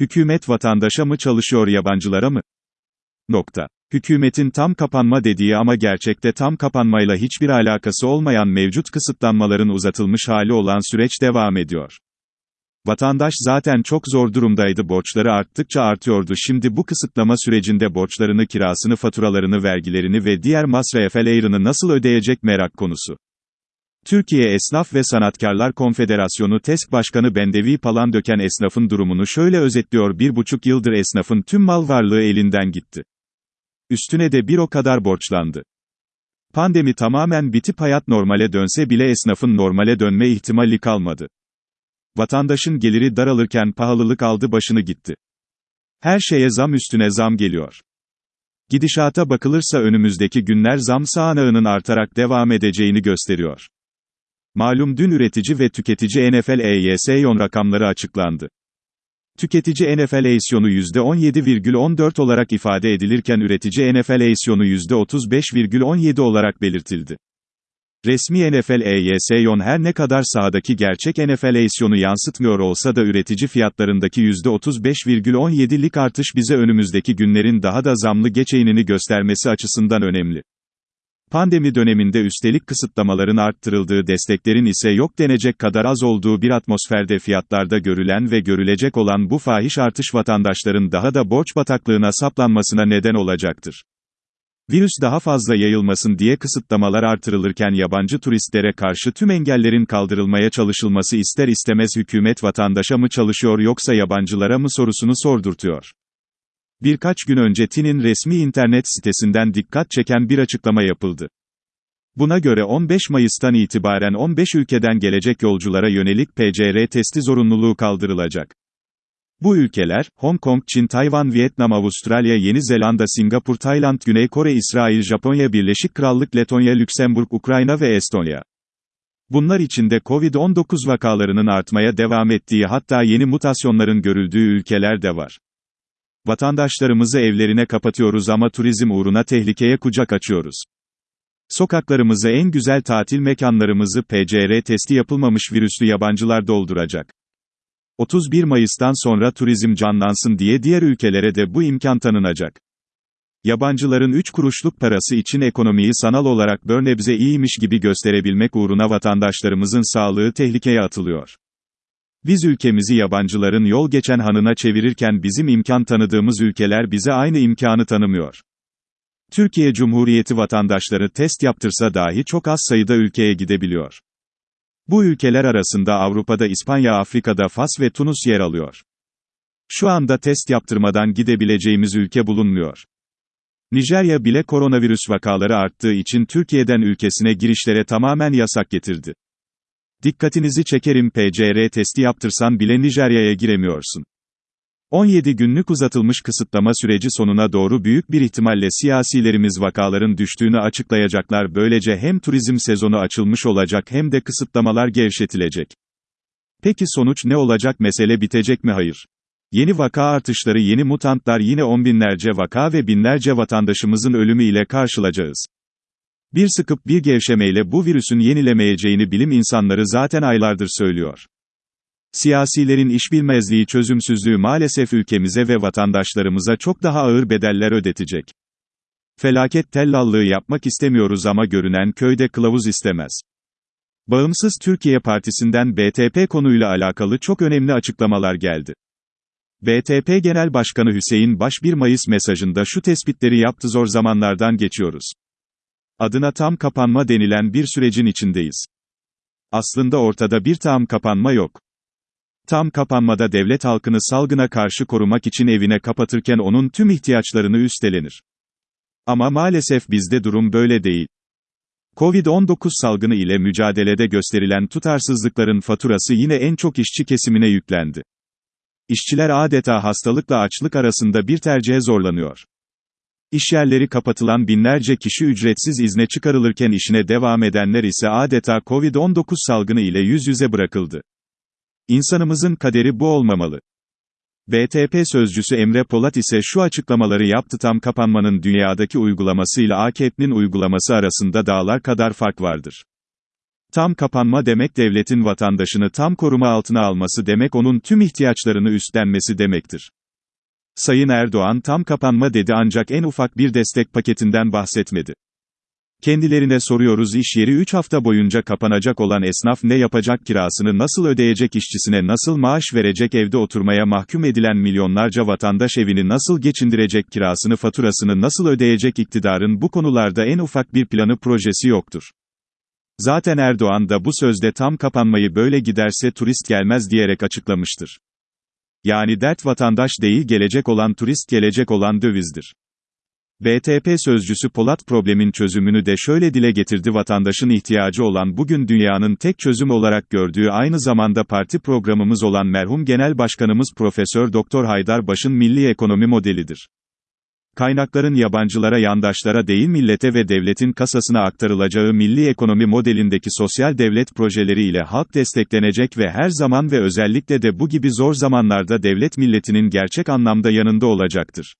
Hükümet vatandaşa mı çalışıyor yabancılara mı? Nokta. Hükümetin tam kapanma dediği ama gerçekte tam kapanmayla hiçbir alakası olmayan mevcut kısıtlanmaların uzatılmış hali olan süreç devam ediyor. Vatandaş zaten çok zor durumdaydı borçları arttıkça artıyordu şimdi bu kısıtlama sürecinde borçlarını kirasını faturalarını vergilerini ve diğer masraflarını nasıl ödeyecek merak konusu. Türkiye Esnaf ve Sanatkarlar Konfederasyonu TESK Başkanı Bendevi Palandöken esnafın durumunu şöyle özetliyor bir buçuk yıldır esnafın tüm mal varlığı elinden gitti. Üstüne de bir o kadar borçlandı. Pandemi tamamen bitip hayat normale dönse bile esnafın normale dönme ihtimali kalmadı. Vatandaşın geliri daralırken pahalılık aldı başını gitti. Her şeye zam üstüne zam geliyor. Gidişata bakılırsa önümüzdeki günler zam sağanağının artarak devam edeceğini gösteriyor. Malum dün üretici ve tüketici NFL EYS rakamları açıklandı. Tüketici NFL esyonu %17,14 olarak ifade edilirken üretici NFL esyonu %35,17 olarak belirtildi. Resmi NFL EYS her ne kadar sahadaki gerçek NFL esyonu yansıtmıyor olsa da üretici fiyatlarındaki %35,17'lik artış bize önümüzdeki günlerin daha da zamlı geçeğinini göstermesi açısından önemli. Pandemi döneminde üstelik kısıtlamaların arttırıldığı desteklerin ise yok denecek kadar az olduğu bir atmosferde fiyatlarda görülen ve görülecek olan bu fahiş artış vatandaşların daha da borç bataklığına saplanmasına neden olacaktır. Virüs daha fazla yayılmasın diye kısıtlamalar artırılırken yabancı turistlere karşı tüm engellerin kaldırılmaya çalışılması ister istemez hükümet vatandaşa mı çalışıyor yoksa yabancılara mı sorusunu sordurtuyor. Birkaç gün önce TİN'in resmi internet sitesinden dikkat çeken bir açıklama yapıldı. Buna göre 15 Mayıs'tan itibaren 15 ülkeden gelecek yolculara yönelik PCR testi zorunluluğu kaldırılacak. Bu ülkeler, Hong Kong, Çin, Tayvan, Vietnam, Avustralya, Yeni Zelanda, Singapur, Tayland, Güney Kore, İsrail, Japonya, Birleşik Krallık, Letonya, Lüksemburg, Ukrayna ve Estonya. Bunlar içinde Covid-19 vakalarının artmaya devam ettiği hatta yeni mutasyonların görüldüğü ülkeler de var. Vatandaşlarımızı evlerine kapatıyoruz ama turizm uğruna tehlikeye kucak açıyoruz. Sokaklarımızı en güzel tatil mekanlarımızı PCR testi yapılmamış virüslü yabancılar dolduracak. 31 Mayıs'tan sonra turizm canlansın diye diğer ülkelere de bu imkan tanınacak. Yabancıların 3 kuruşluk parası için ekonomiyi sanal olarak börnebze iyiymiş gibi gösterebilmek uğruna vatandaşlarımızın sağlığı tehlikeye atılıyor. Biz ülkemizi yabancıların yol geçen hanına çevirirken bizim imkan tanıdığımız ülkeler bize aynı imkanı tanımıyor. Türkiye Cumhuriyeti vatandaşları test yaptırsa dahi çok az sayıda ülkeye gidebiliyor. Bu ülkeler arasında Avrupa'da İspanya, Afrika'da Fas ve Tunus yer alıyor. Şu anda test yaptırmadan gidebileceğimiz ülke bulunmuyor. Nijerya bile koronavirüs vakaları arttığı için Türkiye'den ülkesine girişlere tamamen yasak getirdi. Dikkatinizi çekerim PCR testi yaptırsan bile Nijerya'ya giremiyorsun. 17 günlük uzatılmış kısıtlama süreci sonuna doğru büyük bir ihtimalle siyasilerimiz vakaların düştüğünü açıklayacaklar böylece hem turizm sezonu açılmış olacak hem de kısıtlamalar gevşetilecek. Peki sonuç ne olacak mesele bitecek mi hayır? Yeni vaka artışları yeni mutantlar yine on binlerce vaka ve binlerce vatandaşımızın ölümü ile karşılayacağız. Bir sıkıp bir gevşemeyle bu virüsün yenilemeyeceğini bilim insanları zaten aylardır söylüyor. Siyasilerin işbilmezliği çözümsüzlüğü maalesef ülkemize ve vatandaşlarımıza çok daha ağır bedeller ödetecek. Felaket tellallığı yapmak istemiyoruz ama görünen köyde kılavuz istemez. Bağımsız Türkiye Partisi'nden BTP konuyla alakalı çok önemli açıklamalar geldi. BTP Genel Başkanı Hüseyin Baş 1 Mayıs mesajında şu tespitleri yaptı zor zamanlardan geçiyoruz. Adına tam kapanma denilen bir sürecin içindeyiz. Aslında ortada bir tam kapanma yok. Tam kapanmada devlet halkını salgına karşı korumak için evine kapatırken onun tüm ihtiyaçlarını üstlenir. Ama maalesef bizde durum böyle değil. Covid-19 salgını ile mücadelede gösterilen tutarsızlıkların faturası yine en çok işçi kesimine yüklendi. İşçiler adeta hastalıkla açlık arasında bir tercihe zorlanıyor. İşyerleri kapatılan binlerce kişi ücretsiz izne çıkarılırken işine devam edenler ise adeta Covid-19 salgını ile yüz yüze bırakıldı. İnsanımızın kaderi bu olmamalı. BTP sözcüsü Emre Polat ise şu açıklamaları yaptı tam kapanmanın dünyadaki uygulamasıyla AKP'nin uygulaması arasında dağlar kadar fark vardır. Tam kapanma demek devletin vatandaşını tam koruma altına alması demek onun tüm ihtiyaçlarını üstlenmesi demektir. Sayın Erdoğan tam kapanma dedi ancak en ufak bir destek paketinden bahsetmedi. Kendilerine soruyoruz iş yeri 3 hafta boyunca kapanacak olan esnaf ne yapacak kirasını nasıl ödeyecek işçisine nasıl maaş verecek evde oturmaya mahkum edilen milyonlarca vatandaş evini nasıl geçindirecek kirasını faturasını nasıl ödeyecek iktidarın bu konularda en ufak bir planı projesi yoktur. Zaten Erdoğan da bu sözde tam kapanmayı böyle giderse turist gelmez diyerek açıklamıştır. Yani dert vatandaş değil gelecek olan turist gelecek olan dövizdir. BTP sözcüsü Polat problemin çözümünü de şöyle dile getirdi vatandaşın ihtiyacı olan bugün dünyanın tek çözüm olarak gördüğü aynı zamanda parti programımız olan merhum Genel Başkanımız Profesör Doktor Haydar Baş'ın milli ekonomi modelidir. Kaynakların yabancılara yandaşlara değil millete ve devletin kasasına aktarılacağı milli ekonomi modelindeki sosyal devlet projeleriyle halk desteklenecek ve her zaman ve özellikle de bu gibi zor zamanlarda devlet milletinin gerçek anlamda yanında olacaktır.